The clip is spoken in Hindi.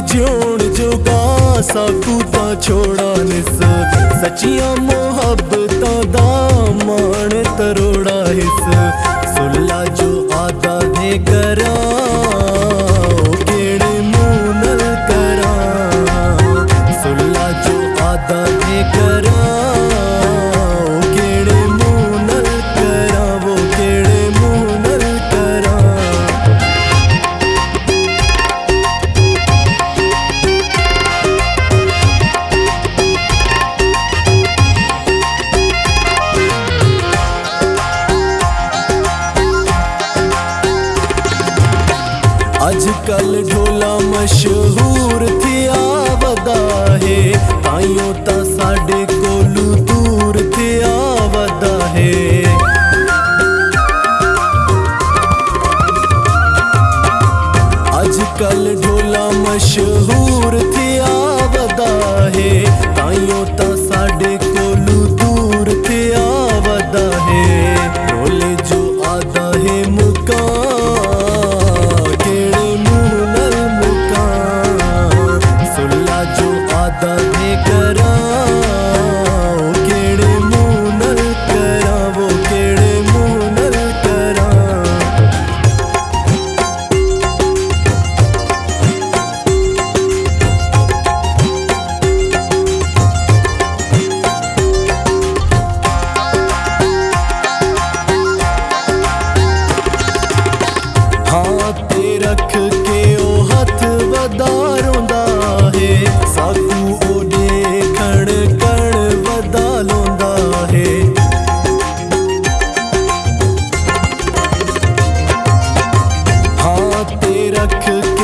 ਜਿਉਣ ਜੋਗਾ ਸਾਕੂ ਤਾਂ ਛੋੜਾ ਨਿਸ। ਸੱਚੀਆਂ ਮੁਹੱਬਤਾਂ ਦਾ ਮਾਣ कल ढोला मशहूर थी आवदा है आयो ता साडे कोलू दूर थी आवदा है आज कल ढोला मशहूर थी आवदा है आयो ता साडे above could